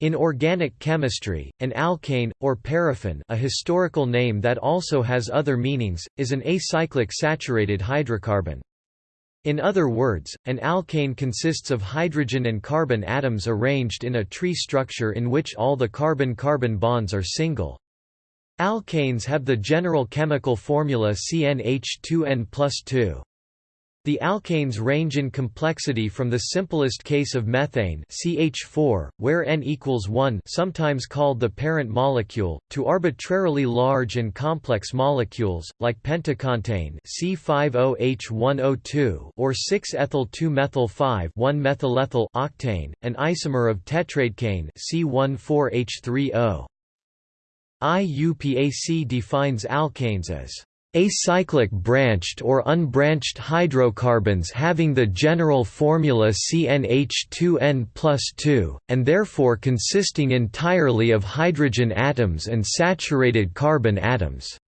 In organic chemistry, an alkane, or paraffin a historical name that also has other meanings, is an acyclic saturated hydrocarbon. In other words, an alkane consists of hydrogen and carbon atoms arranged in a tree structure in which all the carbon-carbon bonds are single. Alkanes have the general chemical formula CnH2n 2. The alkanes range in complexity from the simplest case of methane CH4, where N equals 1 sometimes called the parent molecule, to arbitrarily large and complex molecules, like pentacontane C50H1O2 or 6-ethyl-2-methyl-5-1-methylethyl octane, an isomer of tetradecane C14H3O. IUPAC defines alkanes as Acyclic branched or unbranched hydrocarbons having the general formula CnH2n plus 2, and therefore consisting entirely of hydrogen atoms and saturated carbon atoms.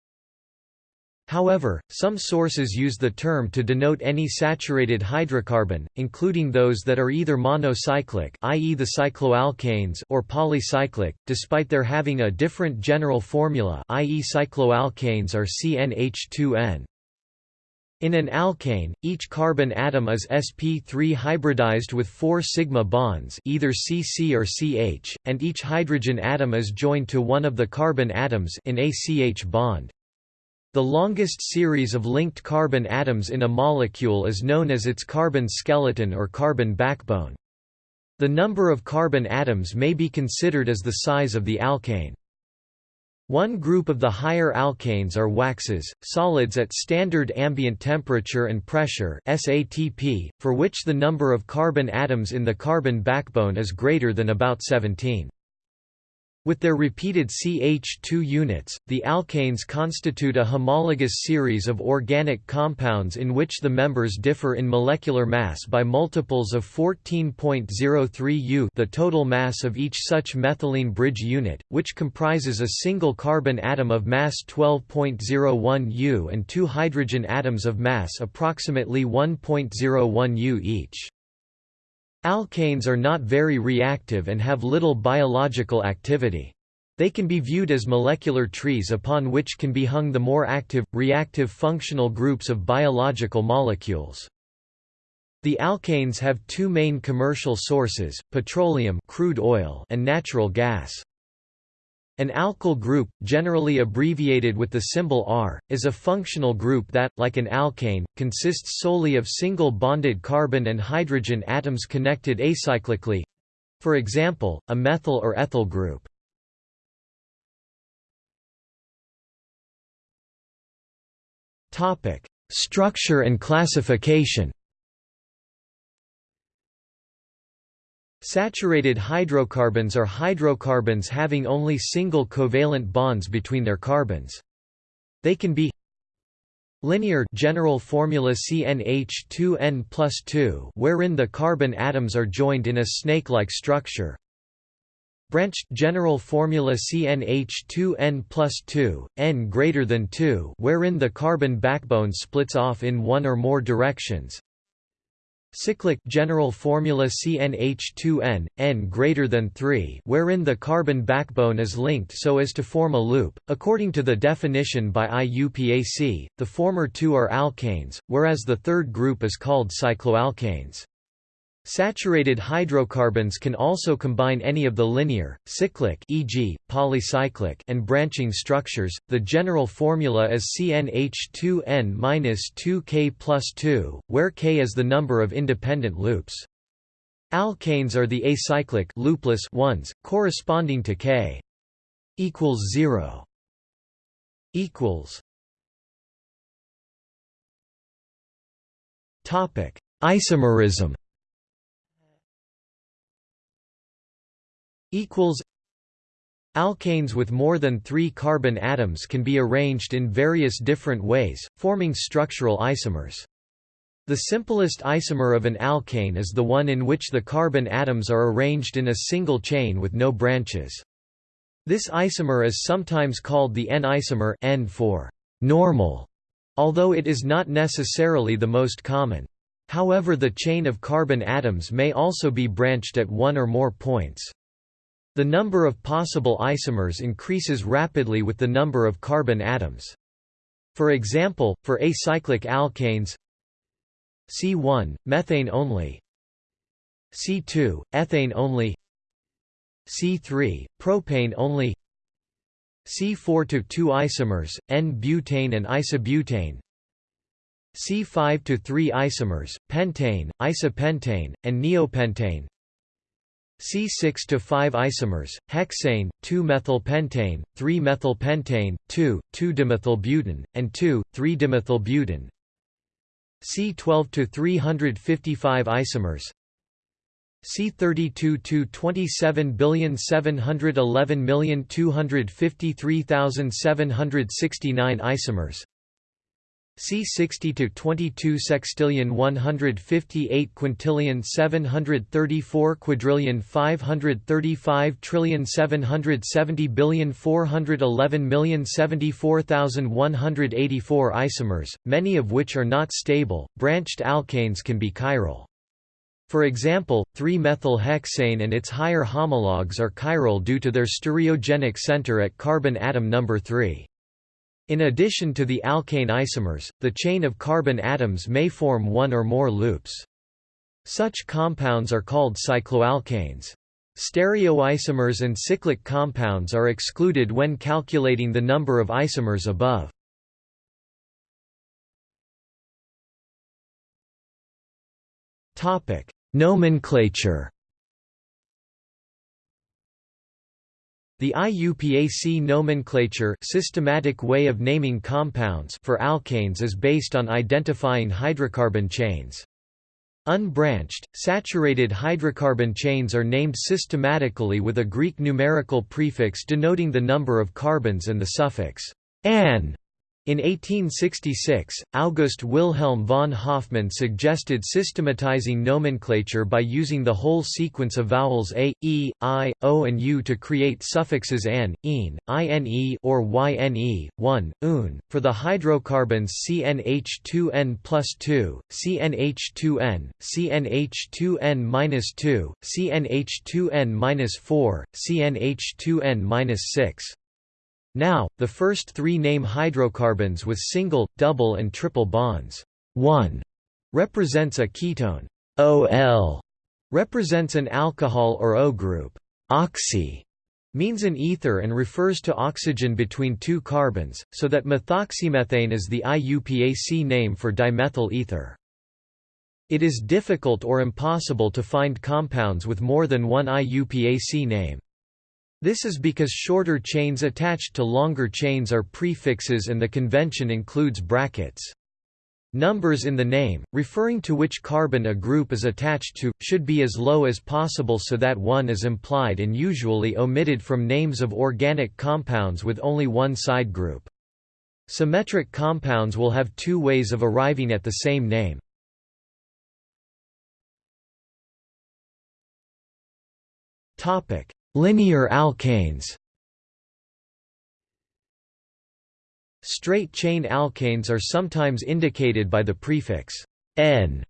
However, some sources use the term to denote any saturated hydrocarbon, including those that are either monocyclic i.e. the cycloalkanes or polycyclic, despite their having a different general formula i.e. cycloalkanes are CnH2n. In an alkane, each carbon atom is sp3 hybridized with four sigma bonds either Cc or Ch, and each hydrogen atom is joined to one of the carbon atoms in a Ch bond. The longest series of linked carbon atoms in a molecule is known as its carbon skeleton or carbon backbone. The number of carbon atoms may be considered as the size of the alkane. One group of the higher alkanes are waxes, solids at standard ambient temperature and pressure SATP, for which the number of carbon atoms in the carbon backbone is greater than about 17. With their repeated CH2 units, the alkanes constitute a homologous series of organic compounds in which the members differ in molecular mass by multiples of 14.03 U the total mass of each such methylene bridge unit, which comprises a single carbon atom of mass 12.01 U and two hydrogen atoms of mass approximately 1.01 U each. Alkanes are not very reactive and have little biological activity. They can be viewed as molecular trees upon which can be hung the more active, reactive functional groups of biological molecules. The alkanes have two main commercial sources, petroleum crude oil and natural gas. An alkyl group, generally abbreviated with the symbol R, is a functional group that, like an alkane, consists solely of single bonded carbon and hydrogen atoms connected acyclically—for example, a methyl or ethyl group. Structure and classification Saturated hydrocarbons are hydrocarbons having only single covalent bonds between their carbons. They can be linear general formula CnH2n plus 2 wherein the carbon atoms are joined in a snake-like structure branched general formula CnH2n plus 2, n greater than 2 wherein the carbon backbone splits off in one or more directions Cyclic general formula CnH2n, n greater than 3 wherein the carbon backbone is linked so as to form a loop. According to the definition by IUPAC, the former two are alkanes, whereas the third group is called cycloalkanes. Saturated hydrocarbons can also combine any of the linear, cyclic e.g., polycyclic and branching structures. The general formula is CnH2n-2K plus 2, where K is the number of independent loops. Alkanes are the acyclic loopless ones, corresponding to K equals 0 equals Topic: Isomerism equals Alkanes with more than three carbon atoms can be arranged in various different ways, forming structural isomers. The simplest isomer of an alkane is the one in which the carbon atoms are arranged in a single chain with no branches. This isomer is sometimes called the N-isomer N for normal, although it is not necessarily the most common. However the chain of carbon atoms may also be branched at one or more points. The number of possible isomers increases rapidly with the number of carbon atoms. For example, for acyclic alkanes C1, methane only C2, ethane only C3, propane only C4 to 2 isomers, N-butane and isobutane C5 to 3 isomers, pentane, isopentane, and neopentane C6 to 5 isomers, hexane, 2-methylpentane, 3-methylpentane, 2, 2-dimethylbutane, and 2, 3-dimethylbutane C12 to 355 isomers, C32 to 27711253,769 isomers C60 to 22 sextillion 158 quintillion 734 quadrillion 535 trillion 770 billion 411 million 74,184 isomers, many of which are not stable. Branched alkanes can be chiral. For example, 3-methylhexane and its higher homologues are chiral due to their stereogenic center at carbon atom number 3. In addition to the alkane isomers, the chain of carbon atoms may form one or more loops. Such compounds are called cycloalkanes. Stereoisomers and cyclic compounds are excluded when calculating the number of isomers above. Nomenclature The IUPAC nomenclature systematic way of naming compounds for alkanes is based on identifying hydrocarbon chains. Unbranched, saturated hydrocarbon chains are named systematically with a Greek numerical prefix denoting the number of carbons and the suffix -an in 1866, August Wilhelm von Hofmann suggested systematizing nomenclature by using the whole sequence of vowels a, e, i, o and u to create suffixes an, ene, ine or yne, 1, un, for the hydrocarbons CnH2n plus 2, CnH2n, CnH2n-2, CnH2n-4, CnH2n-6. Now, the first three name hydrocarbons with single, double and triple bonds. 1 represents a ketone. OL represents an alcohol or O group. Oxy means an ether and refers to oxygen between two carbons, so that methoxymethane is the IUPAC name for dimethyl ether. It is difficult or impossible to find compounds with more than one IUPAC name. This is because shorter chains attached to longer chains are prefixes and the convention includes brackets. Numbers in the name, referring to which carbon a group is attached to, should be as low as possible so that one is implied and usually omitted from names of organic compounds with only one side group. Symmetric compounds will have two ways of arriving at the same name. Topic: Linear alkanes Straight-chain alkanes are sometimes indicated by the prefix N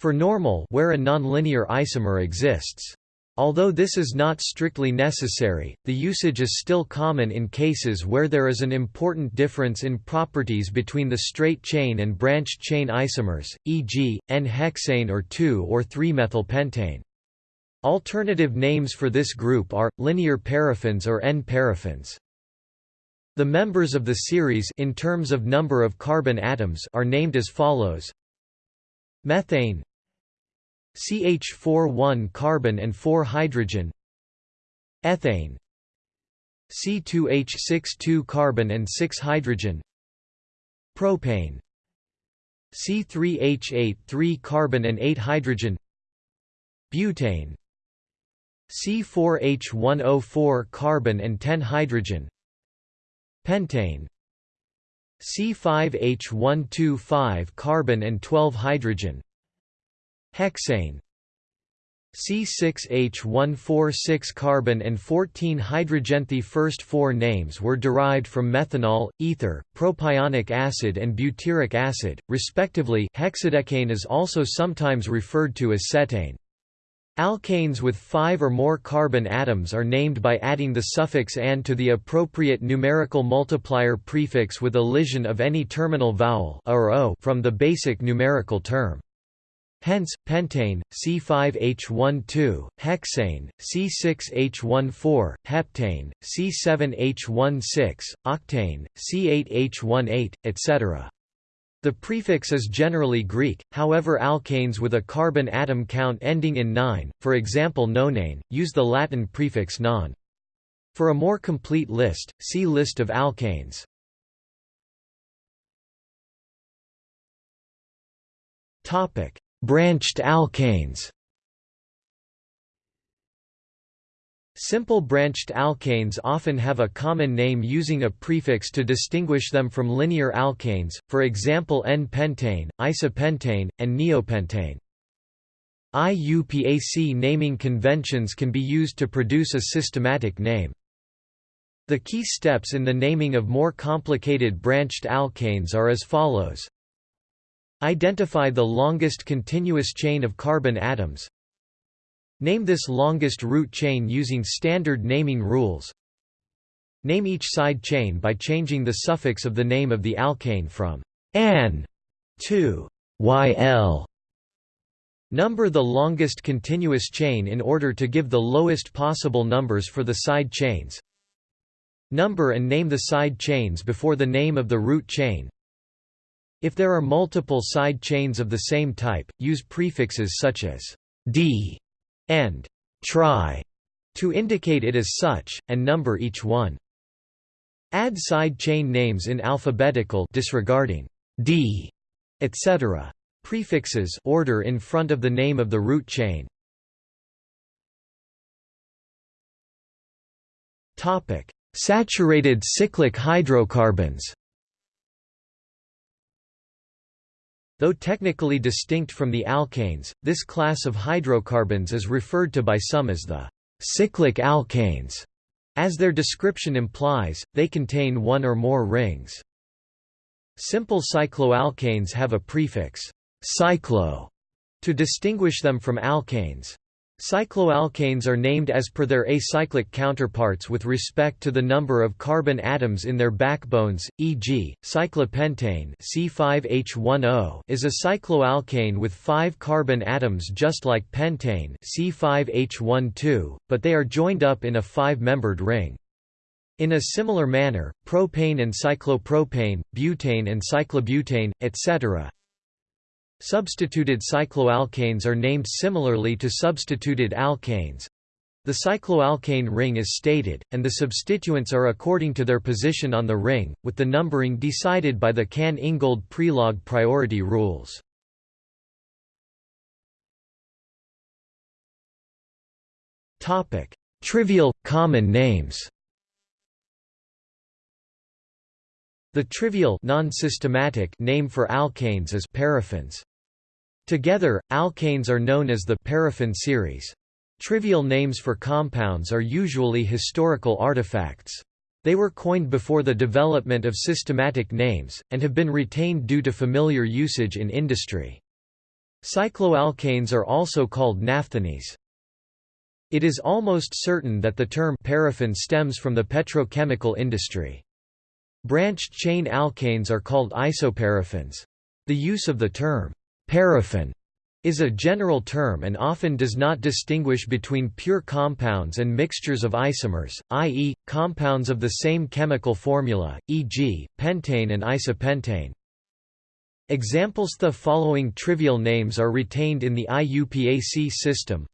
for normal where a nonlinear isomer exists. Although this is not strictly necessary, the usage is still common in cases where there is an important difference in properties between the straight chain and branched chain isomers, e.g., N-hexane or 2 or 3-methylpentane. Alternative names for this group are, linear paraffins or N-paraffins. The members of the series in terms of number of carbon atoms are named as follows. Methane. CH4 1 carbon and 4 hydrogen. Ethane. C2H6 2 carbon and 6 hydrogen. Propane. C3H8 3 carbon and 8 hydrogen. Butane C4H1O4 carbon and 10 hydrogen Pentane C5H125 carbon and 12 hydrogen Hexane C6H146 carbon and 14 hydrogen. The first four names were derived from methanol, ether, propionic acid and butyric acid, respectively hexadecane is also sometimes referred to as cetane. Alkanes with five or more carbon atoms are named by adding the suffix -an to the appropriate numerical multiplier prefix with elision of any terminal vowel or o from the basic numerical term. Hence, pentane, C5H12, hexane, C6H14, heptane, C7H16, octane, C8H18, etc. The prefix is generally Greek, however alkanes with a carbon atom count ending in 9, for example nonane, use the Latin prefix non. For a more complete list, see List of alkanes. Branched alkanes Simple branched alkanes often have a common name using a prefix to distinguish them from linear alkanes, for example N-pentane, isopentane, and neopentane. IUPAC naming conventions can be used to produce a systematic name. The key steps in the naming of more complicated branched alkanes are as follows. Identify the longest continuous chain of carbon atoms, Name this longest root chain using standard naming rules. Name each side chain by changing the suffix of the name of the alkane from an to yl. Number the longest continuous chain in order to give the lowest possible numbers for the side chains. Number and name the side chains before the name of the root chain. If there are multiple side chains of the same type, use prefixes such as d and try to indicate it as such, and number each one. Add side chain names in alphabetical disregarding d, etc. Prefixes order in front of the name of the root chain. Topic: Saturated cyclic hydrocarbons. Though technically distinct from the alkanes, this class of hydrocarbons is referred to by some as the cyclic alkanes. As their description implies, they contain one or more rings. Simple cycloalkanes have a prefix cyclo to distinguish them from alkanes. Cycloalkanes are named as per their acyclic counterparts with respect to the number of carbon atoms in their backbones, e.g., cyclopentane C5H10 is a cycloalkane with 5 carbon atoms just like pentane C5H12, but they are joined up in a five-membered ring. In a similar manner, propane and cyclopropane, butane and cyclobutane, etc. Substituted cycloalkanes are named similarly to substituted alkanes. The cycloalkane ring is stated, and the substituents are according to their position on the ring, with the numbering decided by the Cahn-Ingold Prelog priority rules. Trivial, common names The trivial non-systematic name for alkanes is paraffins. Together, alkanes are known as the paraffin series. Trivial names for compounds are usually historical artifacts. They were coined before the development of systematic names, and have been retained due to familiar usage in industry. Cycloalkanes are also called naphthenes. It is almost certain that the term paraffin stems from the petrochemical industry. Branched chain alkanes are called isoparaffins. The use of the term Paraffin is a general term and often does not distinguish between pure compounds and mixtures of isomers, i.e., compounds of the same chemical formula, e.g., pentane and isopentane. Examples The following trivial names are retained in the IUPAC system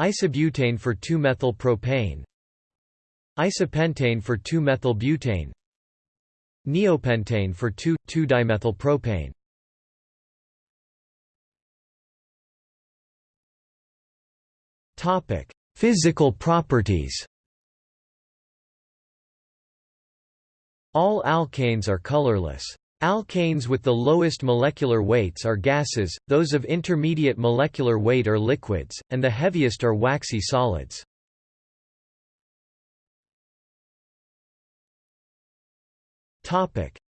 Isobutane for 2-methylpropane Isopentane for 2-methylbutane Neopentane for 2,2-dimethylpropane Physical properties. All alkanes are colorless. Alkanes with the lowest molecular weights are gases, those of intermediate molecular weight are liquids, and the heaviest are waxy solids.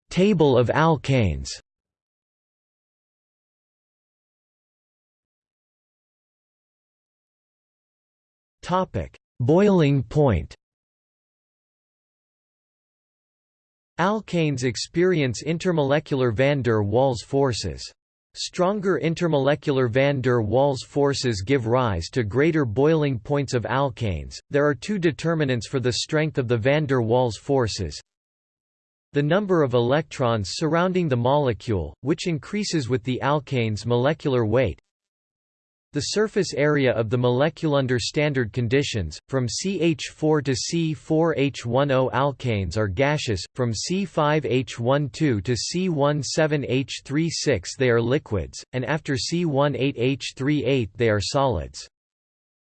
Table of alkanes Boiling point Alkanes experience intermolecular van der Waals forces. Stronger intermolecular van der Waals forces give rise to greater boiling points of alkanes. There are two determinants for the strength of the van der Waals forces. The number of electrons surrounding the molecule, which increases with the alkane's molecular weight, the surface area of the molecule under standard conditions, from CH4 to C4H10 alkanes are gaseous, from C5H12 to C17H36 they are liquids, and after C18H38 they are solids.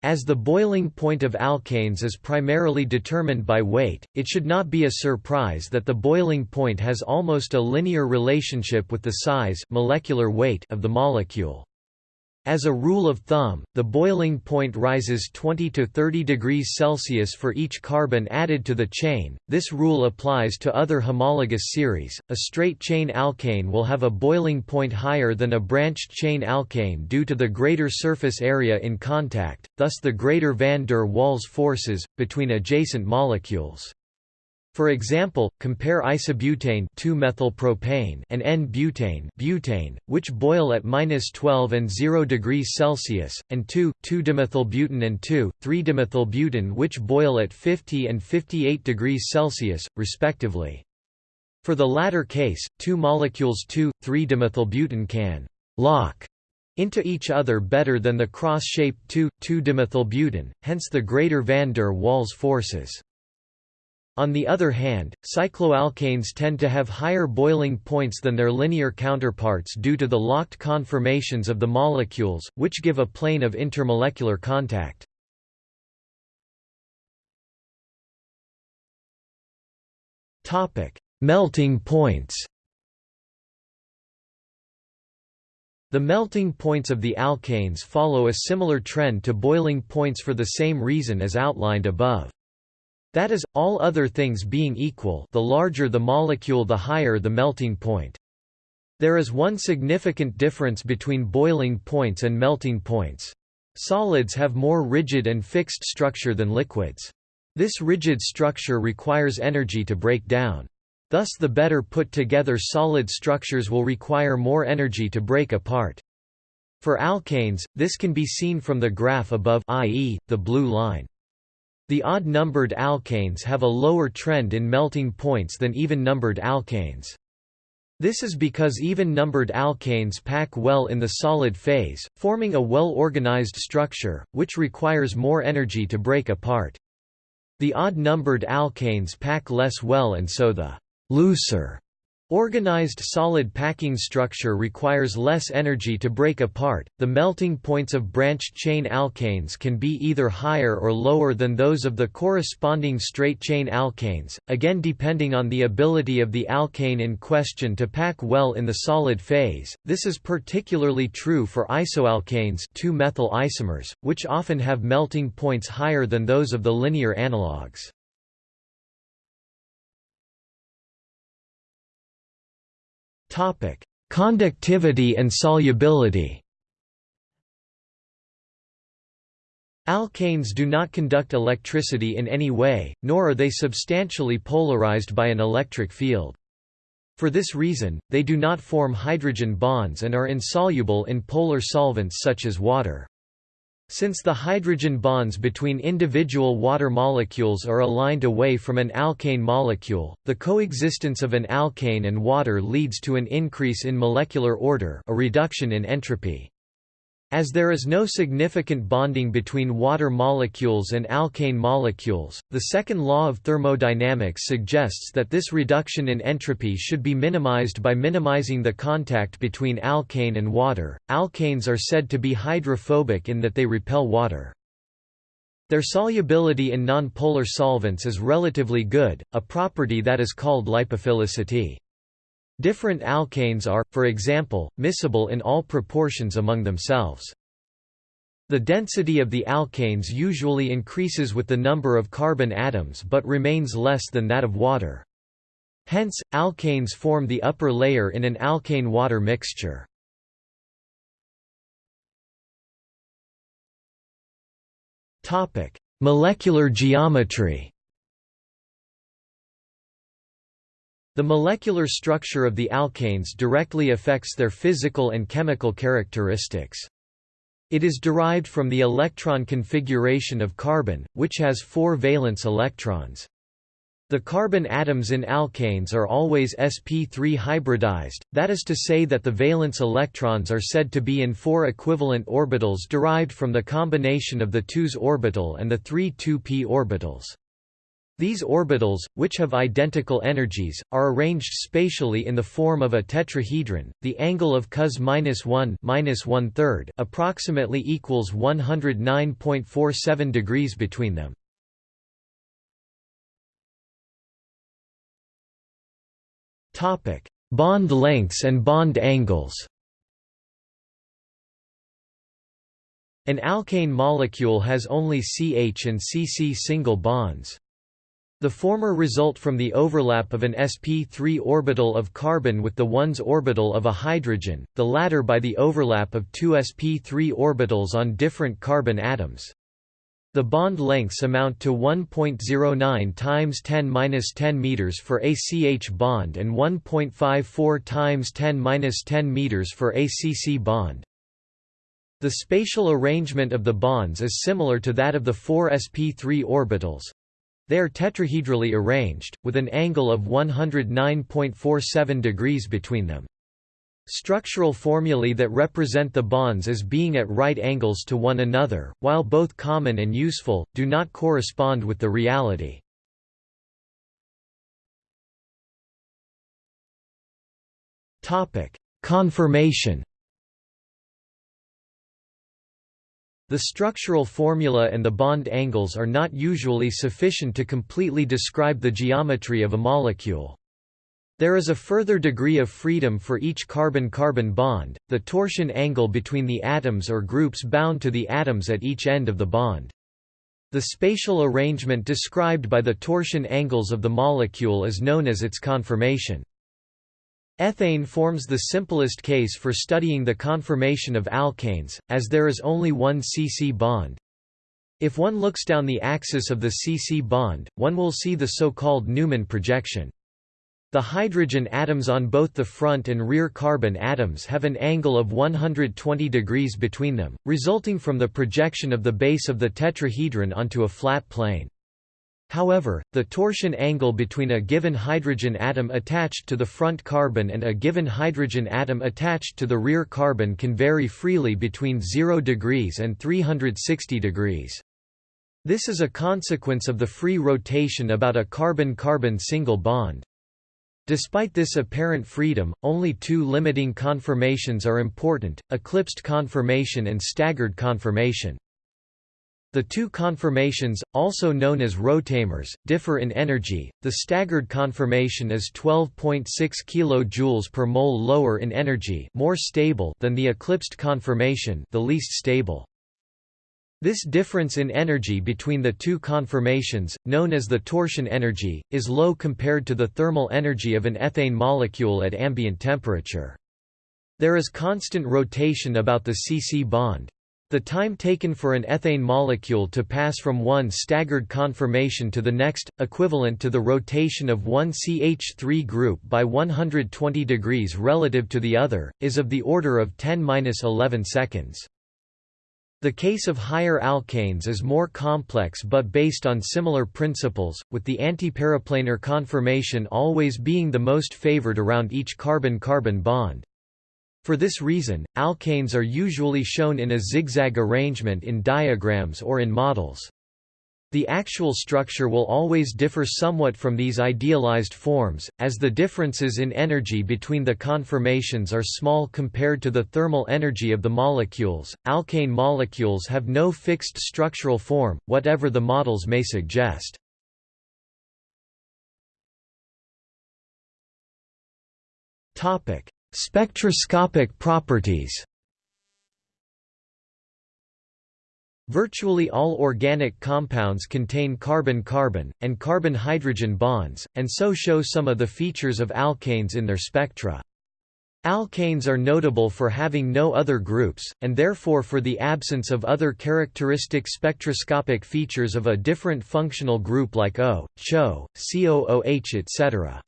As the boiling point of alkanes is primarily determined by weight, it should not be a surprise that the boiling point has almost a linear relationship with the size molecular weight of the molecule. As a rule of thumb, the boiling point rises 20 to 30 degrees Celsius for each carbon added to the chain. This rule applies to other homologous series. A straight chain alkane will have a boiling point higher than a branched chain alkane due to the greater surface area in contact, thus the greater van der Waals forces between adjacent molecules. For example, compare isobutane 2-methylpropane and N-butane butane, which boil at -12 and 0 degrees Celsius, and 2,2-dimethylbutane and 2,3-dimethylbutane which boil at 50 and 58 degrees Celsius, respectively. For the latter case, two molecules 2,3-dimethylbutane can «lock» into each other better than the cross-shaped 2,2-dimethylbutane, hence the greater van der Waals forces. On the other hand, cycloalkanes tend to have higher boiling points than their linear counterparts due to the locked conformations of the molecules, which give a plane of intermolecular contact. Melting points The melting points of the alkanes follow a similar trend to boiling points for the same reason as outlined above. That is, all other things being equal the larger the molecule the higher the melting point. There is one significant difference between boiling points and melting points. Solids have more rigid and fixed structure than liquids. This rigid structure requires energy to break down. Thus the better put together solid structures will require more energy to break apart. For alkanes, this can be seen from the graph above i.e., the blue line. The odd-numbered alkanes have a lower trend in melting points than even-numbered alkanes. This is because even-numbered alkanes pack well in the solid phase, forming a well-organized structure, which requires more energy to break apart. The odd-numbered alkanes pack less well and so the looser Organized solid packing structure requires less energy to break apart. The melting points of branched chain alkanes can be either higher or lower than those of the corresponding straight chain alkanes, again depending on the ability of the alkane in question to pack well in the solid phase. This is particularly true for isoalkanes, 2-methyl isomers, which often have melting points higher than those of the linear analogues. Topic: Conductivity and solubility. Alkanes do not conduct electricity in any way, nor are they substantially polarized by an electric field. For this reason, they do not form hydrogen bonds and are insoluble in polar solvents such as water. Since the hydrogen bonds between individual water molecules are aligned away from an alkane molecule, the coexistence of an alkane and water leads to an increase in molecular order a reduction in entropy. As there is no significant bonding between water molecules and alkane molecules, the second law of thermodynamics suggests that this reduction in entropy should be minimized by minimizing the contact between alkane and water. Alkanes are said to be hydrophobic in that they repel water. Their solubility in nonpolar solvents is relatively good, a property that is called lipophilicity. Different alkanes are, for example, miscible in all proportions among themselves. The density of the alkanes usually increases with the number of carbon atoms but remains less than that of water. Hence, alkanes form the upper layer in an alkane-water mixture. Molecular geometry The molecular structure of the alkanes directly affects their physical and chemical characteristics. It is derived from the electron configuration of carbon, which has four valence electrons. The carbon atoms in alkanes are always sp3 hybridized, that is to say that the valence electrons are said to be in four equivalent orbitals derived from the combination of the 2s orbital and the three 2p orbitals. These orbitals, which have identical energies, are arranged spatially in the form of a tetrahedron. The angle of cos minus one minus one third approximately equals 109.47 degrees between them. Topic: Bond lengths and bond angles. An alkane molecule has only CH and CC single bonds. The former result from the overlap of an sp3 orbital of carbon with the 1s orbital of a hydrogen, the latter by the overlap of two sp3 orbitals on different carbon atoms. The bond lengths amount to 1.09 times 10^-10 meters for ACH bond and 1.54 times 10^-10 meters for ACC bond. The spatial arrangement of the bonds is similar to that of the four sp3 orbitals. They are tetrahedrally arranged, with an angle of 109.47 degrees between them. Structural formulae that represent the bonds as being at right angles to one another, while both common and useful, do not correspond with the reality. Conformation The structural formula and the bond angles are not usually sufficient to completely describe the geometry of a molecule. There is a further degree of freedom for each carbon-carbon bond, the torsion angle between the atoms or groups bound to the atoms at each end of the bond. The spatial arrangement described by the torsion angles of the molecule is known as its conformation. Ethane forms the simplest case for studying the conformation of alkanes, as there is only one CC bond. If one looks down the axis of the CC bond, one will see the so-called Newman projection. The hydrogen atoms on both the front and rear carbon atoms have an angle of 120 degrees between them, resulting from the projection of the base of the tetrahedron onto a flat plane. However, the torsion angle between a given hydrogen atom attached to the front carbon and a given hydrogen atom attached to the rear carbon can vary freely between 0 degrees and 360 degrees. This is a consequence of the free rotation about a carbon-carbon single bond. Despite this apparent freedom, only two limiting conformations are important, eclipsed conformation and staggered conformation. The two conformations, also known as rotamers, differ in energy. The staggered conformation is 12.6 kJ per mole lower in energy, more stable than the eclipsed conformation, the least stable. This difference in energy between the two conformations, known as the torsion energy, is low compared to the thermal energy of an ethane molecule at ambient temperature. There is constant rotation about the CC bond. The time taken for an ethane molecule to pass from one staggered conformation to the next, equivalent to the rotation of one CH3 group by 120 degrees relative to the other, is of the order of 10–11 seconds. The case of higher alkanes is more complex but based on similar principles, with the antiperiplanar conformation always being the most favored around each carbon-carbon bond. For this reason, alkanes are usually shown in a zigzag arrangement in diagrams or in models. The actual structure will always differ somewhat from these idealized forms, as the differences in energy between the conformations are small compared to the thermal energy of the molecules. Alkane molecules have no fixed structural form, whatever the models may suggest. Topic: Spectroscopic properties. Virtually all organic compounds contain carbon-carbon, and carbon-hydrogen bonds, and so show some of the features of alkanes in their spectra. Alkanes are notable for having no other groups, and therefore for the absence of other characteristic spectroscopic features of a different functional group like O, CHO, COOH etc.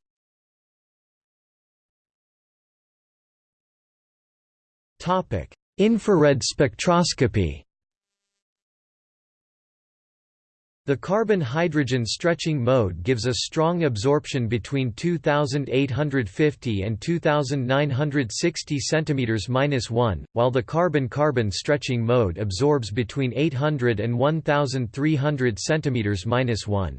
Infrared spectroscopy The carbon-hydrogen stretching mode gives a strong absorption between 2850 and 2960 cm-1, while the carbon-carbon stretching mode absorbs between 800 and 1300 cm-1.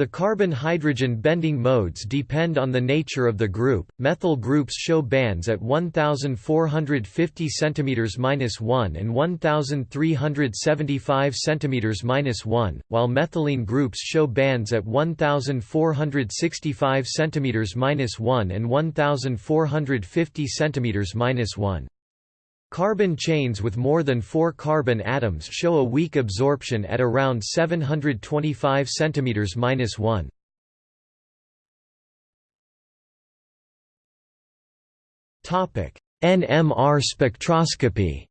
The carbon-hydrogen bending modes depend on the nature of the group. Methyl groups show bands at 1450 cm-1 and 1375 cm-1, while methylene groups show bands at 1465 cm-1 and 1450 cm-1. Carbon chains with more than four carbon atoms show a weak absorption at around 725 cm-1. Topic: NMR spectroscopy.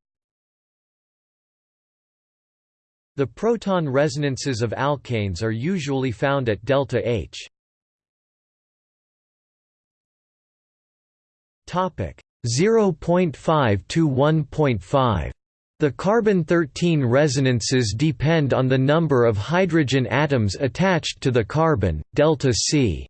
The proton resonances of alkanes are usually found at delta H. Topic: 0.5 to 1.5. The carbon-13 resonances depend on the number of hydrogen atoms attached to the carbon, delta C.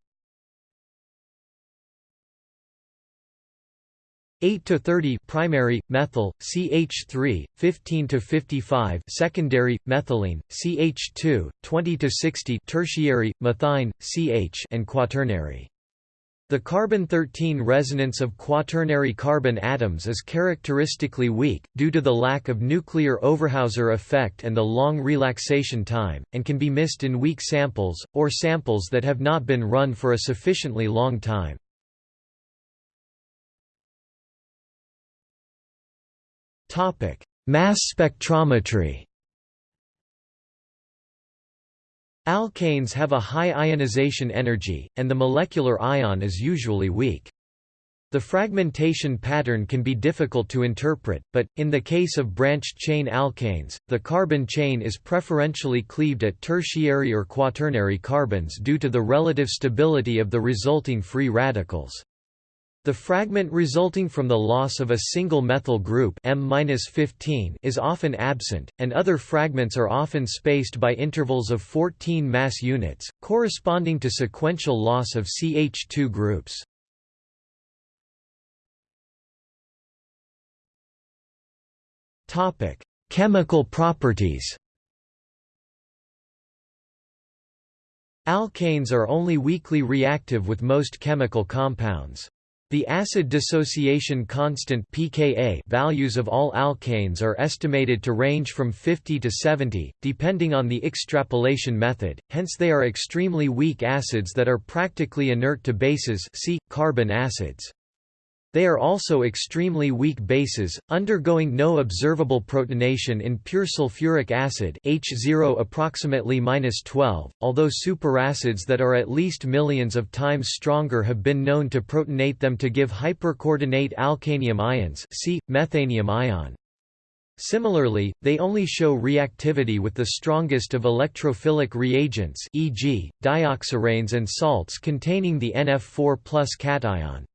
8 to 30 primary methyl CH3 15 to 55 secondary methylene CH2 20 to 60 tertiary methine CH and quaternary the carbon-13 resonance of quaternary carbon atoms is characteristically weak, due to the lack of nuclear Overhauser effect and the long relaxation time, and can be missed in weak samples, or samples that have not been run for a sufficiently long time. Mass spectrometry Alkanes have a high ionization energy, and the molecular ion is usually weak. The fragmentation pattern can be difficult to interpret, but, in the case of branched chain alkanes, the carbon chain is preferentially cleaved at tertiary or quaternary carbons due to the relative stability of the resulting free radicals. The fragment resulting from the loss of a single methyl group M is often absent, and other fragments are often spaced by intervals of 14 mass units, corresponding to sequential loss of CH2 groups. Chemical properties Alkanes are only weakly reactive with most chemical compounds. The acid dissociation constant pKa values of all alkanes are estimated to range from 50 to 70, depending on the extrapolation method, hence they are extremely weak acids that are practically inert to bases see, carbon acids. They are also extremely weak bases, undergoing no observable protonation in pure sulfuric acid H0 approximately -12, although superacids that are at least millions of times stronger have been known to protonate them to give hypercoordinate alkanium ions see, methanium ion. Similarly, they only show reactivity with the strongest of electrophilic reagents e.g., dioxiranes and salts containing the NF4 cation.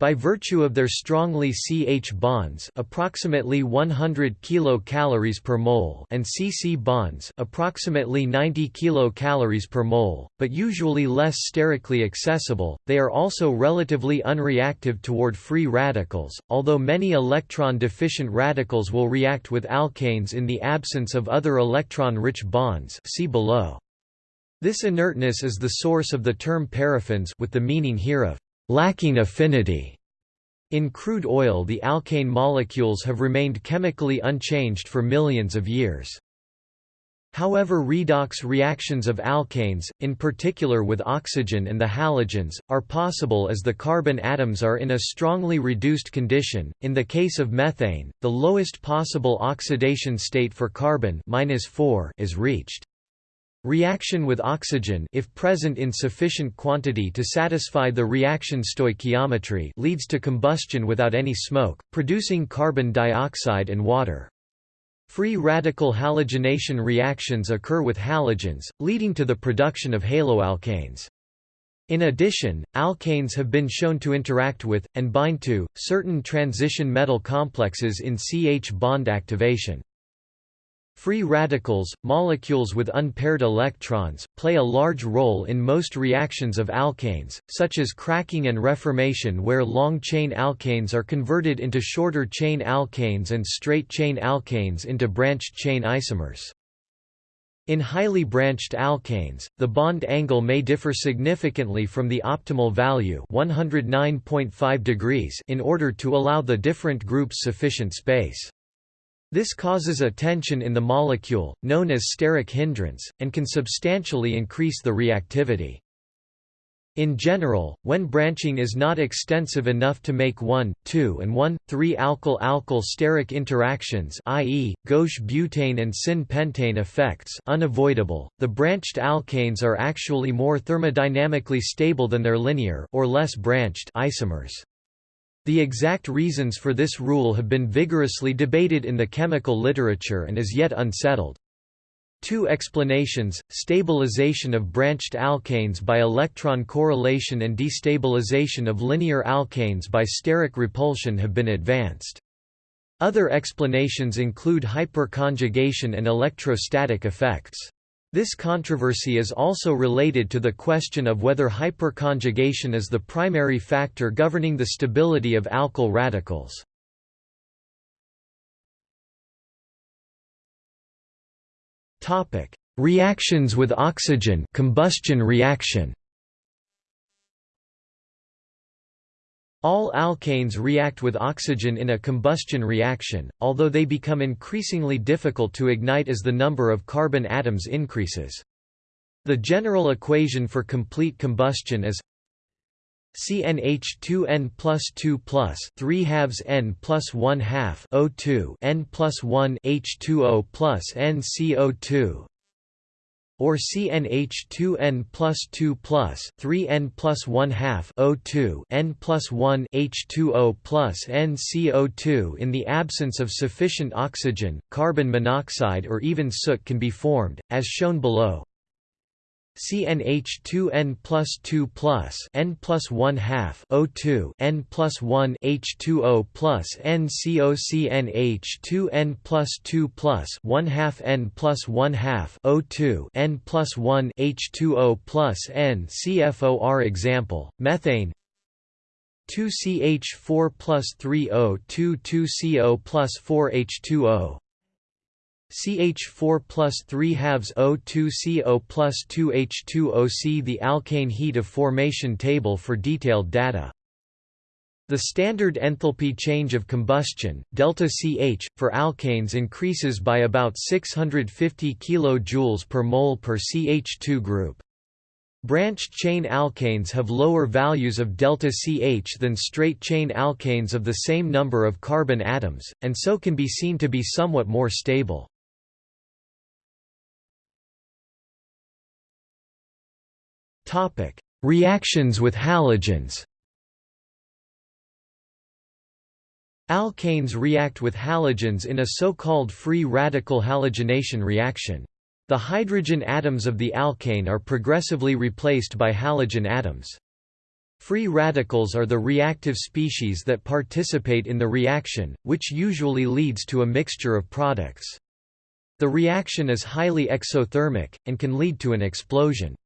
By virtue of their strongly CH bonds, approximately 100 kilocalories per mole, and CC bonds, approximately 90 kilocalories per mole, but usually less sterically accessible, they are also relatively unreactive toward free radicals, although many electron-deficient radicals will react with alkanes in the absence of other electron-rich bonds. See below. This inertness is the source of the term paraffins, with the meaning here of lacking affinity. In crude oil the alkane molecules have remained chemically unchanged for millions of years. However redox reactions of alkanes, in particular with oxygen and the halogens, are possible as the carbon atoms are in a strongly reduced condition. In the case of methane, the lowest possible oxidation state for carbon -4 is reached. Reaction with oxygen if present in sufficient quantity to satisfy the reaction stoichiometry leads to combustion without any smoke, producing carbon dioxide and water. Free radical halogenation reactions occur with halogens, leading to the production of haloalkanes. In addition, alkanes have been shown to interact with, and bind to, certain transition metal complexes in CH bond activation. Free radicals, molecules with unpaired electrons, play a large role in most reactions of alkanes, such as cracking and reformation where long-chain alkanes are converted into shorter-chain alkanes and straight-chain alkanes into branched-chain isomers. In highly branched alkanes, the bond angle may differ significantly from the optimal value 109.5 degrees in order to allow the different groups sufficient space. This causes a tension in the molecule, known as steric hindrance, and can substantially increase the reactivity. In general, when branching is not extensive enough to make 1, 2 and 1, 3 alkyl-alkyl steric interactions i.e., gauche-butane and syn-pentane effects unavoidable, the branched alkanes are actually more thermodynamically stable than their linear or less branched isomers. The exact reasons for this rule have been vigorously debated in the chemical literature and is yet unsettled. Two explanations, stabilization of branched alkanes by electron correlation and destabilization of linear alkanes by steric repulsion have been advanced. Other explanations include hyperconjugation and electrostatic effects. This controversy is also related to the question of whether hyperconjugation is the primary factor governing the stability of alkyl radicals. Reactions with oxygen combustion reaction All alkanes react with oxygen in a combustion reaction, although they become increasingly difficult to ignite as the number of carbon atoms increases. The general equation for complete combustion is CnH2n plus 2 plus 3 halves n plus 1 half O2 n plus 1 H2O plus n CO2 or CnH2n plus 2 plus 3n plus 1 half O2 n plus 1 H2O plus n CO2 in the absence of sufficient oxygen, carbon monoxide or even soot can be formed, as shown below. CnH2n plus 2 plus n plus 1 half O2 n plus 1 H2O plus NCOCnH2n plus 2 plus 1 half n plus 1 half O2 n plus 1 H2O plus N CFOR example, methane 2CH4 plus 3O2 2CO plus 4H2O CH4 plus 3 halves O2CO plus 2H2O See the alkane heat of formation table for detailed data. The standard enthalpy change of combustion, delta Ch, for alkanes increases by about 650 kJ per mole per CH2 group. Branched chain alkanes have lower values of delta Ch than straight chain alkanes of the same number of carbon atoms, and so can be seen to be somewhat more stable. Reactions with halogens Alkanes react with halogens in a so-called free radical halogenation reaction. The hydrogen atoms of the alkane are progressively replaced by halogen atoms. Free radicals are the reactive species that participate in the reaction, which usually leads to a mixture of products. The reaction is highly exothermic, and can lead to an explosion.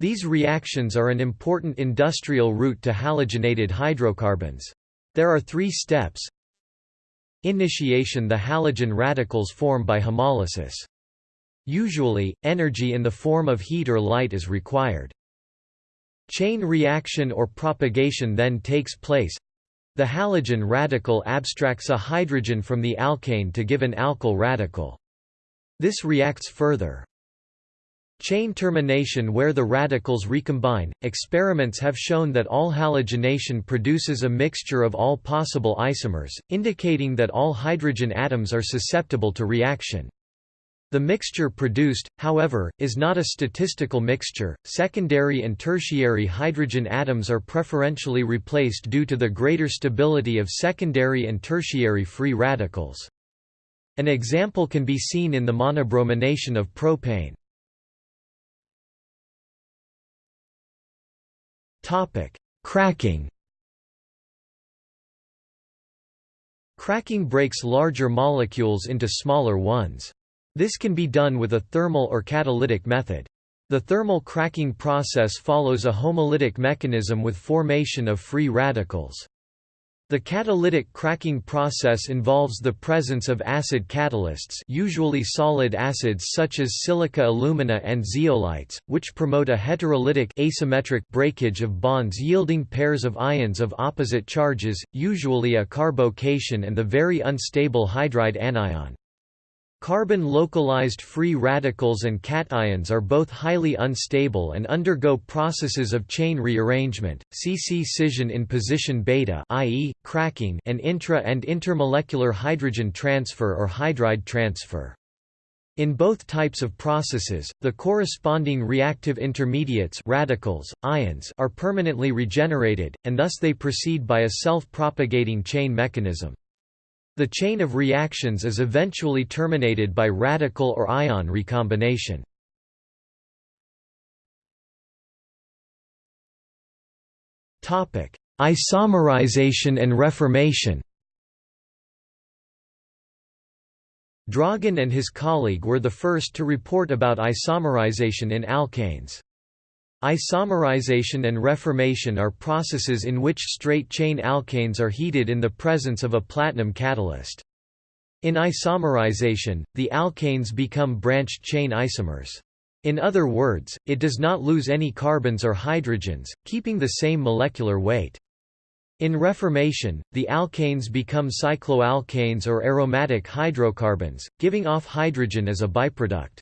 These reactions are an important industrial route to halogenated hydrocarbons. There are three steps. Initiation The halogen radicals form by homolysis. Usually, energy in the form of heat or light is required. Chain reaction or propagation then takes place. The halogen radical abstracts a hydrogen from the alkane to give an alkyl radical. This reacts further. Chain termination where the radicals recombine. Experiments have shown that all halogenation produces a mixture of all possible isomers, indicating that all hydrogen atoms are susceptible to reaction. The mixture produced, however, is not a statistical mixture. Secondary and tertiary hydrogen atoms are preferentially replaced due to the greater stability of secondary and tertiary free radicals. An example can be seen in the monobromination of propane. Topic: Cracking. Cracking breaks larger molecules into smaller ones. This can be done with a thermal or catalytic method. The thermal cracking process follows a homolytic mechanism with formation of free radicals. The catalytic cracking process involves the presence of acid catalysts usually solid acids such as silica alumina and zeolites, which promote a heterolytic asymmetric breakage of bonds yielding pairs of ions of opposite charges, usually a carbocation and the very unstable hydride anion. Carbon-localized free radicals and cations are both highly unstable and undergo processes of chain rearrangement, C-C scission in position beta i.e., cracking and intra- and intermolecular hydrogen transfer or hydride transfer. In both types of processes, the corresponding reactive intermediates radicals, ions are permanently regenerated, and thus they proceed by a self-propagating chain mechanism. The chain of reactions is eventually terminated by radical or ion recombination. Isomerization and reformation Dragan and his colleague were the first to report about isomerization in alkanes. Isomerization and reformation are processes in which straight-chain alkanes are heated in the presence of a platinum catalyst. In isomerization, the alkanes become branched-chain isomers. In other words, it does not lose any carbons or hydrogens, keeping the same molecular weight. In reformation, the alkanes become cycloalkanes or aromatic hydrocarbons, giving off hydrogen as a byproduct.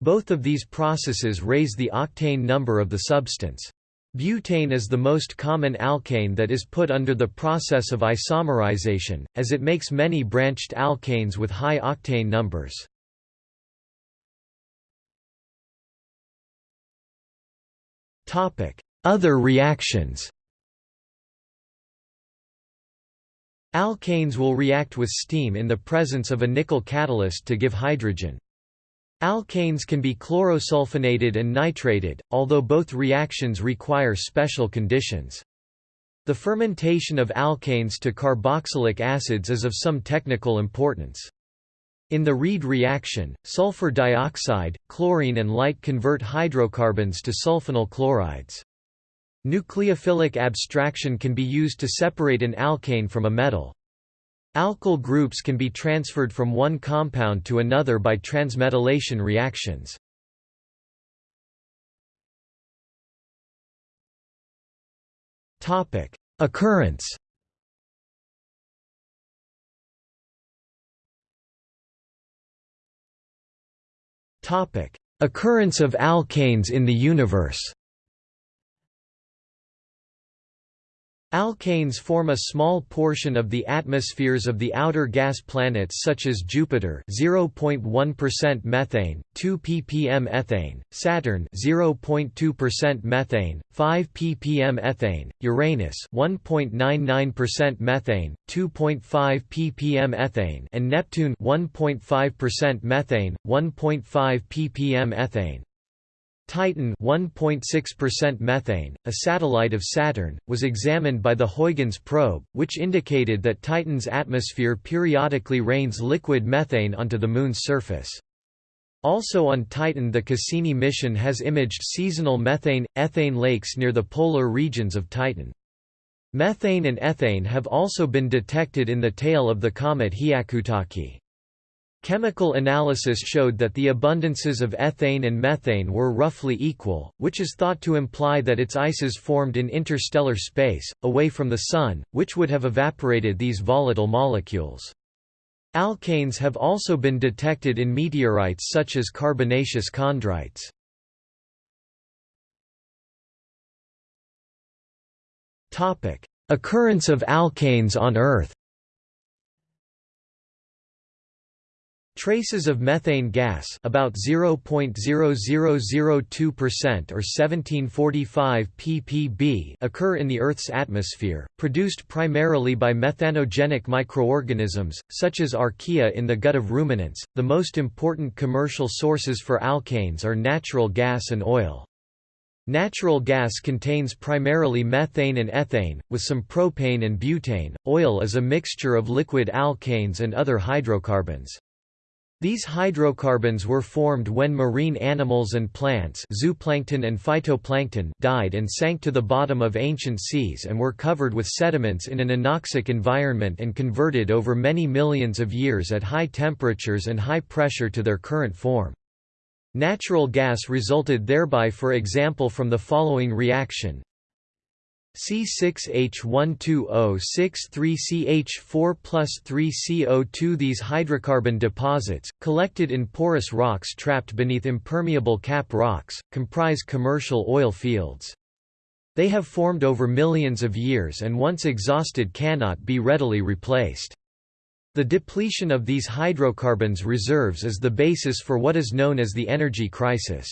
Both of these processes raise the octane number of the substance. Butane is the most common alkane that is put under the process of isomerization, as it makes many branched alkanes with high octane numbers. Other reactions Alkanes will react with steam in the presence of a nickel catalyst to give hydrogen. Alkanes can be chlorosulfonated and nitrated, although both reactions require special conditions. The fermentation of alkanes to carboxylic acids is of some technical importance. In the Reed reaction, sulfur dioxide, chlorine and light convert hydrocarbons to sulfonyl chlorides. Nucleophilic abstraction can be used to separate an alkane from a metal. Alkyl groups can be transferred from one compound to another by transmetallation reactions. Topic: Occurrence Topic: Occurrence of alkanes in the universe Alkanes form a small portion of the atmospheres of the outer gas planets such as Jupiter 0.1% methane, 2 ppm ethane, Saturn 0.2% methane, 5 ppm ethane, Uranus 1.99% methane, 2.5 ppm ethane, and Neptune 1.5% methane, 1.5 ppm ethane. Titan 1.6% methane, a satellite of Saturn, was examined by the Huygens probe, which indicated that Titan's atmosphere periodically rains liquid methane onto the Moon's surface. Also on Titan the Cassini mission has imaged seasonal methane, ethane lakes near the polar regions of Titan. Methane and ethane have also been detected in the tail of the comet Hyakutake. Chemical analysis showed that the abundances of ethane and methane were roughly equal, which is thought to imply that its ices formed in interstellar space, away from the Sun, which would have evaporated these volatile molecules. Alkanes have also been detected in meteorites such as carbonaceous chondrites. Occurrence of alkanes on Earth Traces of methane gas about 0.0002% or 1745 ppb occur in the Earth's atmosphere, produced primarily by methanogenic microorganisms, such as archaea in the gut of ruminants. The most important commercial sources for alkanes are natural gas and oil. Natural gas contains primarily methane and ethane, with some propane and butane. Oil is a mixture of liquid alkanes and other hydrocarbons. These hydrocarbons were formed when marine animals and plants zooplankton and phytoplankton died and sank to the bottom of ancient seas and were covered with sediments in an anoxic environment and converted over many millions of years at high temperatures and high pressure to their current form. Natural gas resulted thereby for example from the following reaction C6H12O63CH4 plus 3CO2 These hydrocarbon deposits, collected in porous rocks trapped beneath impermeable cap rocks, comprise commercial oil fields. They have formed over millions of years and once exhausted cannot be readily replaced. The depletion of these hydrocarbons reserves is the basis for what is known as the energy crisis.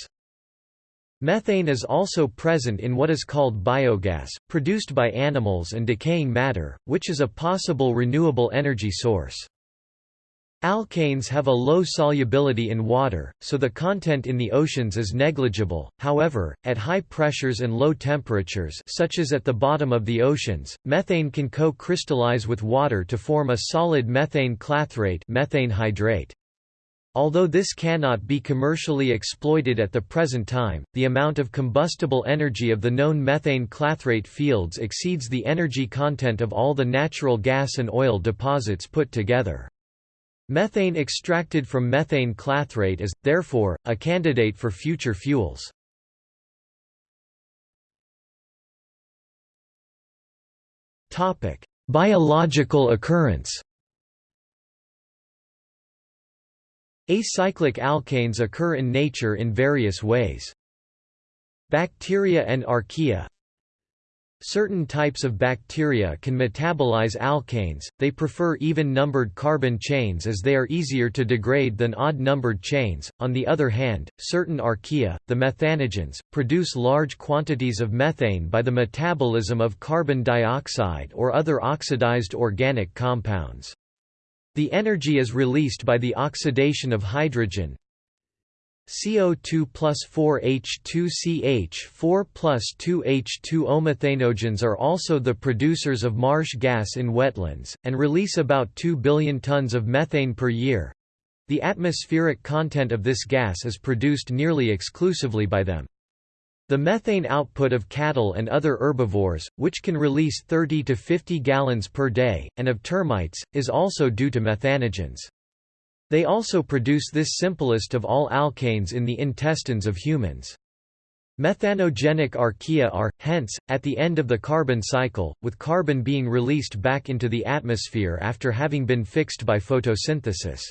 Methane is also present in what is called biogas, produced by animals and decaying matter, which is a possible renewable energy source. Alkanes have a low solubility in water, so the content in the oceans is negligible, however, at high pressures and low temperatures such as at the bottom of the oceans, methane can co-crystallize with water to form a solid methane clathrate methane hydrate. Although this cannot be commercially exploited at the present time, the amount of combustible energy of the known methane clathrate fields exceeds the energy content of all the natural gas and oil deposits put together. Methane extracted from methane clathrate is, therefore, a candidate for future fuels. Biological occurrence Acyclic alkanes occur in nature in various ways. Bacteria and archaea Certain types of bacteria can metabolize alkanes, they prefer even-numbered carbon chains as they are easier to degrade than odd-numbered chains. On the other hand, certain archaea, the methanogens, produce large quantities of methane by the metabolism of carbon dioxide or other oxidized organic compounds. The energy is released by the oxidation of hydrogen CO2 plus 4H2CH 4 plus 2H2 O. methanogens are also the producers of marsh gas in wetlands, and release about 2 billion tons of methane per year. The atmospheric content of this gas is produced nearly exclusively by them. The methane output of cattle and other herbivores, which can release 30 to 50 gallons per day, and of termites, is also due to methanogens. They also produce this simplest of all alkanes in the intestines of humans. Methanogenic archaea are, hence, at the end of the carbon cycle, with carbon being released back into the atmosphere after having been fixed by photosynthesis.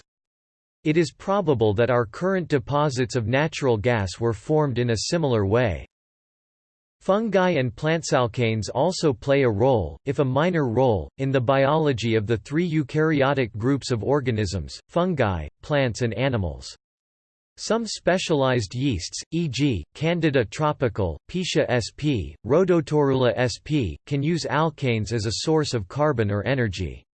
It is probable that our current deposits of natural gas were formed in a similar way. Fungi and plantsalkanes also play a role, if a minor role, in the biology of the three eukaryotic groups of organisms, fungi, plants and animals. Some specialized yeasts, e.g., Candida tropical, Pichia sp., Rhodotorula sp., can use alkanes as a source of carbon or energy.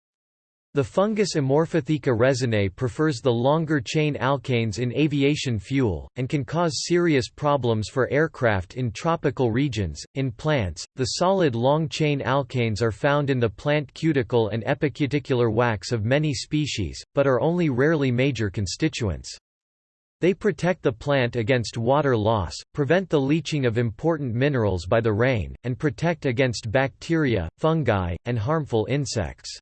The fungus Amorphotheca resinae prefers the longer-chain alkanes in aviation fuel, and can cause serious problems for aircraft in tropical regions. In plants, the solid long-chain alkanes are found in the plant cuticle and epicuticular wax of many species, but are only rarely major constituents. They protect the plant against water loss, prevent the leaching of important minerals by the rain, and protect against bacteria, fungi, and harmful insects.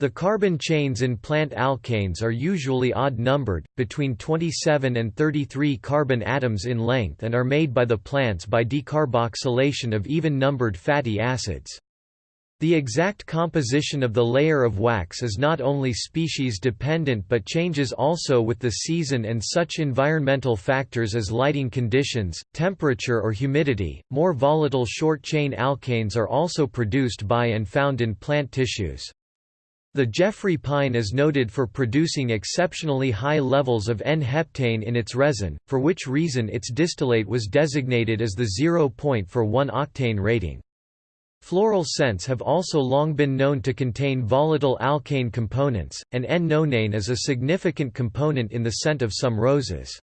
The carbon chains in plant alkanes are usually odd-numbered, between 27 and 33 carbon atoms in length and are made by the plants by decarboxylation of even-numbered fatty acids. The exact composition of the layer of wax is not only species dependent but changes also with the season and such environmental factors as lighting conditions, temperature or humidity. More volatile short chain alkanes are also produced by and found in plant tissues. The Jeffrey pine is noted for producing exceptionally high levels of N-heptane in its resin, for which reason its distillate was designated as the zero point for 1-octane rating. Floral scents have also long been known to contain volatile alkane components, and N-nonane is a significant component in the scent of some roses.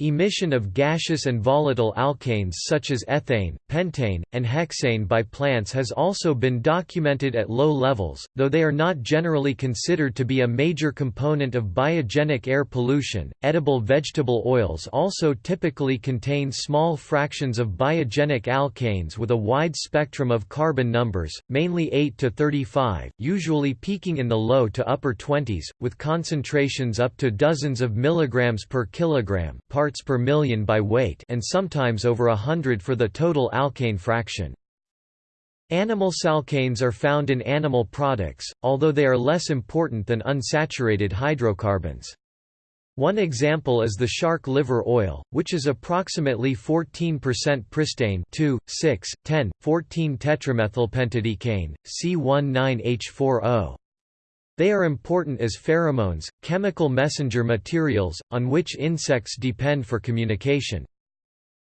Emission of gaseous and volatile alkanes such as ethane, pentane, and hexane by plants has also been documented at low levels, though they are not generally considered to be a major component of biogenic air pollution. Edible vegetable oils also typically contain small fractions of biogenic alkanes with a wide spectrum of carbon numbers, mainly 8 to 35, usually peaking in the low to upper 20s, with concentrations up to dozens of milligrams per kilogram. Part parts per million by weight and sometimes over hundred for the total alkane fraction. Animal salkanes are found in animal products, although they are less important than unsaturated hydrocarbons. One example is the shark liver oil, which is approximately 14% pristane 2, 6, 10, 14 tetramethylpentadecane, C19H4O. They are important as pheromones, chemical messenger materials, on which insects depend for communication.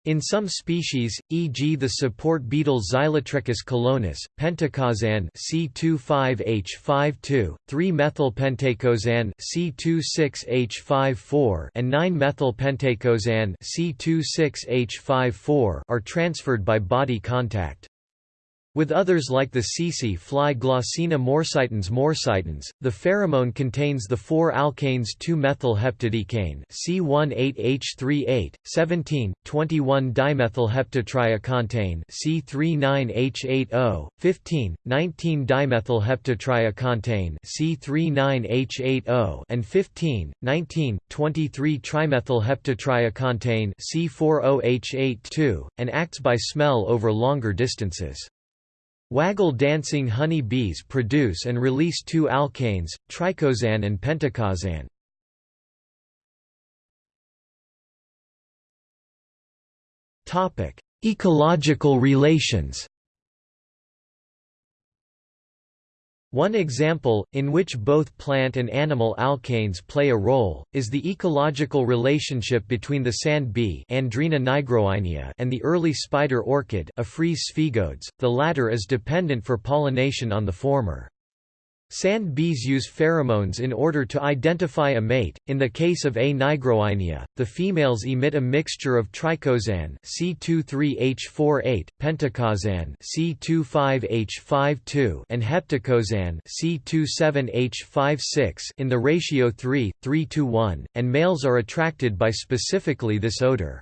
In some species, e.g. the support beetle Xylotrechus colonus, pentacosane C25H52, 3-methylpentacosane C26H54 and 9-methylpentacosane C26H54 are transferred by body contact. With others like the tsetse fly Glossina morsitans morsitans, the pheromone contains the 4-alkanes 2-methylheptadecane C18H38, 17, 21-dimethylheptatriacontane C39H80, 15, 19-dimethylheptatriacontane C39H80 and 15, 19, 23-trimethylheptatriacontane C40H82, and acts by smell over longer distances. Waggle dancing honey bees produce and release two alkanes, tricosane and pentacosane. Ecological relations One example, in which both plant and animal alkanes play a role, is the ecological relationship between the sand bee and the early spider orchid the latter is dependent for pollination on the former. Sand bees use pheromones in order to identify a mate. In the case of A. nigroaenea, the females emit a mixture of tricosane C23H48, pentacosane C25H52, and heptacosane C27H56 in the ratio 3, 3 to 1, and males are attracted by specifically this odor.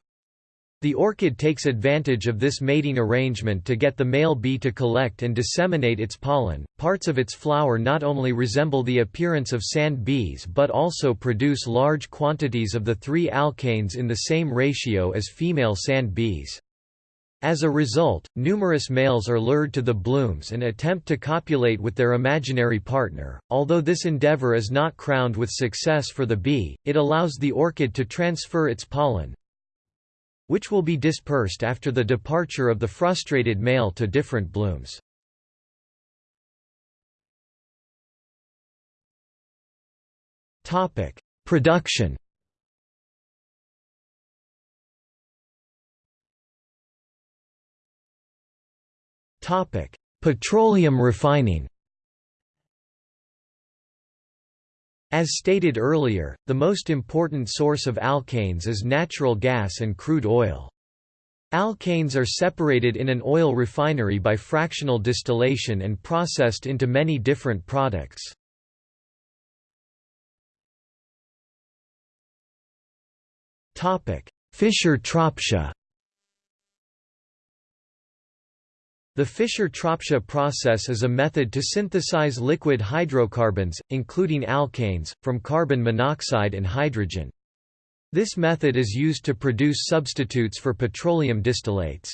The orchid takes advantage of this mating arrangement to get the male bee to collect and disseminate its pollen. Parts of its flower not only resemble the appearance of sand bees but also produce large quantities of the three alkanes in the same ratio as female sand bees. As a result, numerous males are lured to the blooms and attempt to copulate with their imaginary partner. Although this endeavor is not crowned with success for the bee, it allows the orchid to transfer its pollen, which will be dispersed after the departure of the frustrated male to different blooms. Topic: Production Topic: Petroleum refining As stated earlier, the most important source of alkanes is natural gas and crude oil. Alkanes are separated in an oil refinery by fractional distillation and processed into many different products. Fischer-Tropsch The Fischer-Tropsch process is a method to synthesize liquid hydrocarbons, including alkanes, from carbon monoxide and hydrogen. This method is used to produce substitutes for petroleum distillates.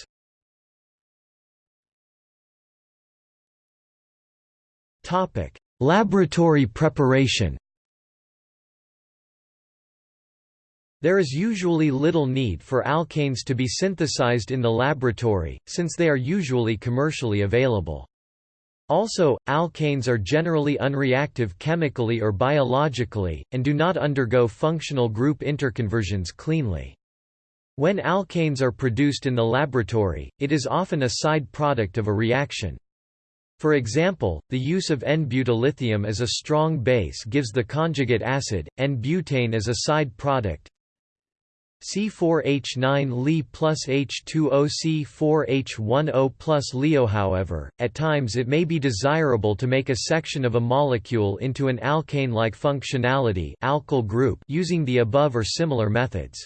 Laboratory preparation There is usually little need for alkanes to be synthesized in the laboratory, since they are usually commercially available. Also, alkanes are generally unreactive chemically or biologically, and do not undergo functional group interconversions cleanly. When alkanes are produced in the laboratory, it is often a side product of a reaction. For example, the use of N-butyllithium as a strong base gives the conjugate acid, N-butane as a side product, C4H9 Li plus H2O C4H10 plus Leo However, at times it may be desirable to make a section of a molecule into an alkane-like functionality alkyl group using the above or similar methods.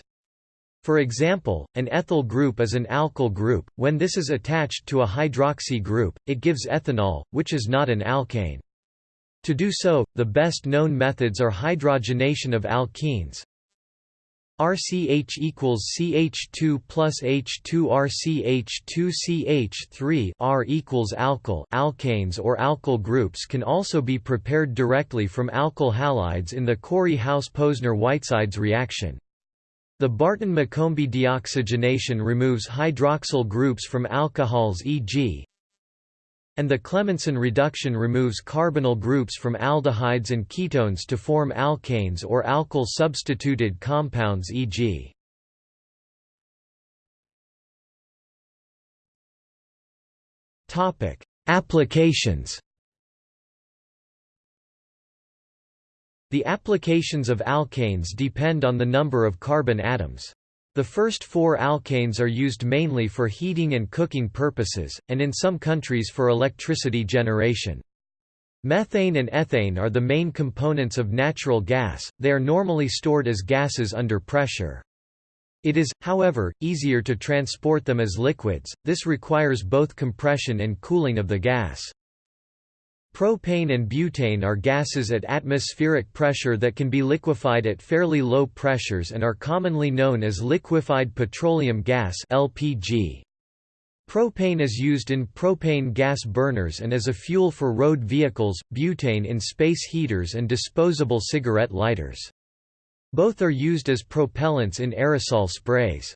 For example, an ethyl group is an alkyl group, when this is attached to a hydroxy group, it gives ethanol, which is not an alkane. To do so, the best known methods are hydrogenation of alkenes, RCH equals CH2 plus H2 RCH2 CH3 R equals alkyl alkanes or alkyl groups can also be prepared directly from alkyl halides in the Corey-House-Posner-Whitesides reaction. The Barton-McCombie deoxygenation removes hydroxyl groups from alcohols e.g and the Clemmensen reduction removes carbonyl groups from aldehydes and ketones to form alkanes or alkyl-substituted compounds e.g. Applications The applications of alkanes depend on the number of carbon atoms. The first four alkanes are used mainly for heating and cooking purposes, and in some countries for electricity generation. Methane and ethane are the main components of natural gas, they are normally stored as gases under pressure. It is, however, easier to transport them as liquids, this requires both compression and cooling of the gas. Propane and butane are gases at atmospheric pressure that can be liquefied at fairly low pressures and are commonly known as liquefied petroleum gas LPG. Propane is used in propane gas burners and as a fuel for road vehicles, butane in space heaters and disposable cigarette lighters. Both are used as propellants in aerosol sprays.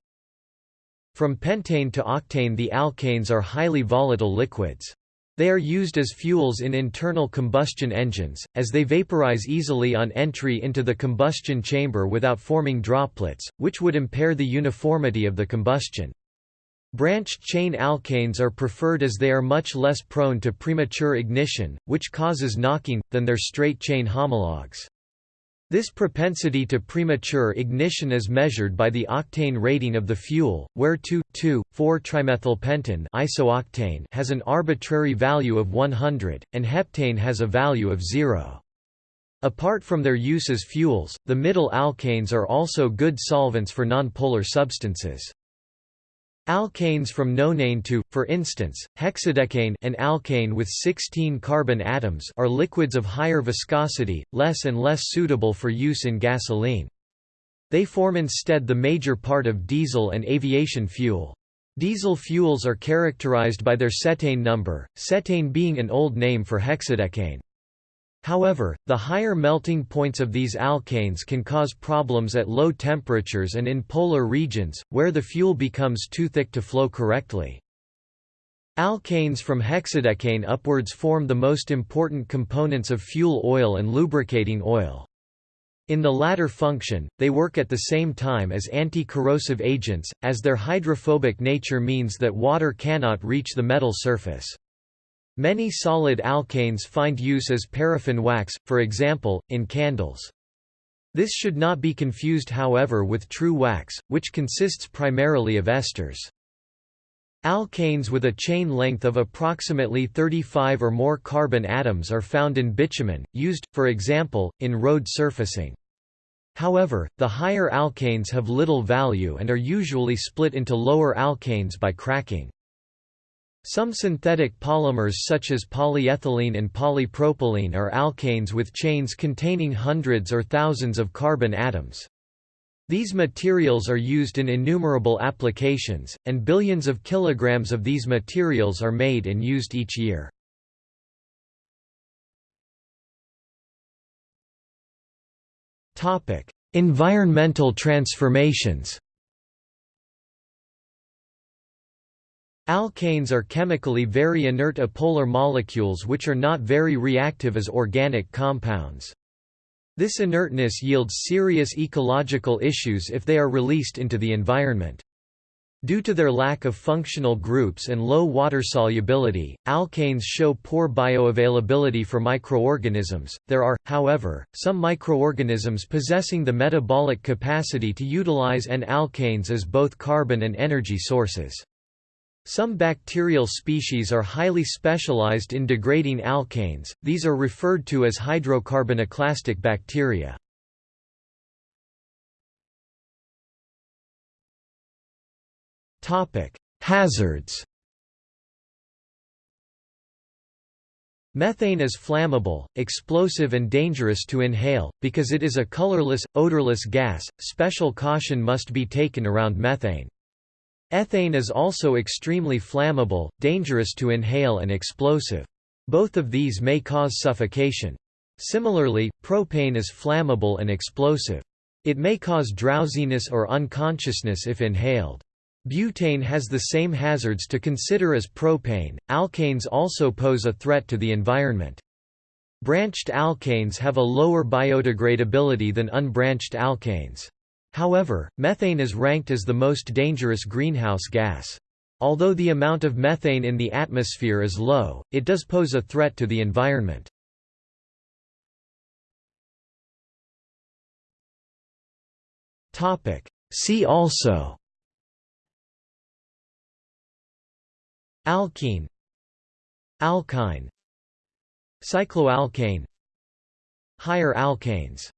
From pentane to octane the alkanes are highly volatile liquids. They are used as fuels in internal combustion engines, as they vaporize easily on entry into the combustion chamber without forming droplets, which would impair the uniformity of the combustion. Branched chain alkanes are preferred as they are much less prone to premature ignition, which causes knocking, than their straight chain homologues. This propensity to premature ignition is measured by the octane rating of the fuel, where 2,2,4-trimethylpentane isooctane has an arbitrary value of 100, and heptane has a value of 0. Apart from their use as fuels, the middle alkanes are also good solvents for nonpolar substances. Alkanes from nonane to, for instance, hexadecane an alkane with 16 carbon atoms are liquids of higher viscosity, less and less suitable for use in gasoline. They form instead the major part of diesel and aviation fuel. Diesel fuels are characterized by their cetane number, cetane being an old name for hexadecane. However, the higher melting points of these alkanes can cause problems at low temperatures and in polar regions, where the fuel becomes too thick to flow correctly. Alkanes from hexadecane upwards form the most important components of fuel oil and lubricating oil. In the latter function, they work at the same time as anti-corrosive agents, as their hydrophobic nature means that water cannot reach the metal surface. Many solid alkanes find use as paraffin wax, for example, in candles. This should not be confused however with true wax, which consists primarily of esters. Alkanes with a chain length of approximately 35 or more carbon atoms are found in bitumen, used, for example, in road surfacing. However, the higher alkanes have little value and are usually split into lower alkanes by cracking. Some synthetic polymers such as polyethylene and polypropylene are alkanes with chains containing hundreds or thousands of carbon atoms. These materials are used in innumerable applications, and billions of kilograms of these materials are made and used each year. environmental transformations Alkanes are chemically very inert apolar molecules which are not very reactive as organic compounds. This inertness yields serious ecological issues if they are released into the environment. Due to their lack of functional groups and low water solubility, alkanes show poor bioavailability for microorganisms. There are, however, some microorganisms possessing the metabolic capacity to utilize N-alkanes as both carbon and energy sources. Some bacterial species are highly specialized in degrading alkanes, these are referred to as hydrocarbonoclastic bacteria. Hazards Methane is flammable, explosive and dangerous to inhale, because it is a colorless, odorless gas. Special caution must be taken around methane. Ethane is also extremely flammable, dangerous to inhale and explosive. Both of these may cause suffocation. Similarly, propane is flammable and explosive. It may cause drowsiness or unconsciousness if inhaled. Butane has the same hazards to consider as propane. Alkanes also pose a threat to the environment. Branched alkanes have a lower biodegradability than unbranched alkanes. However, methane is ranked as the most dangerous greenhouse gas. Although the amount of methane in the atmosphere is low, it does pose a threat to the environment. See also Alkene Alkyne Cycloalkane Higher alkanes